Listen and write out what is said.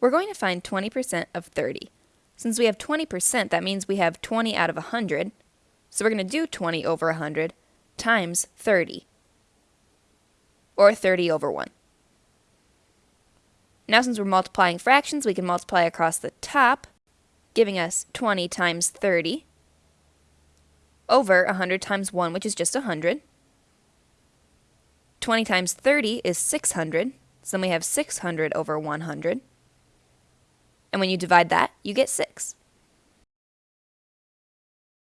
We're going to find 20% of 30. Since we have 20%, that means we have 20 out of 100. So we're going to do 20 over 100 times 30, or 30 over 1. Now since we're multiplying fractions, we can multiply across the top, giving us 20 times 30 over 100 times 1, which is just 100. 20 times 30 is 600, so then we have 600 over 100. And when you divide that, you get 6.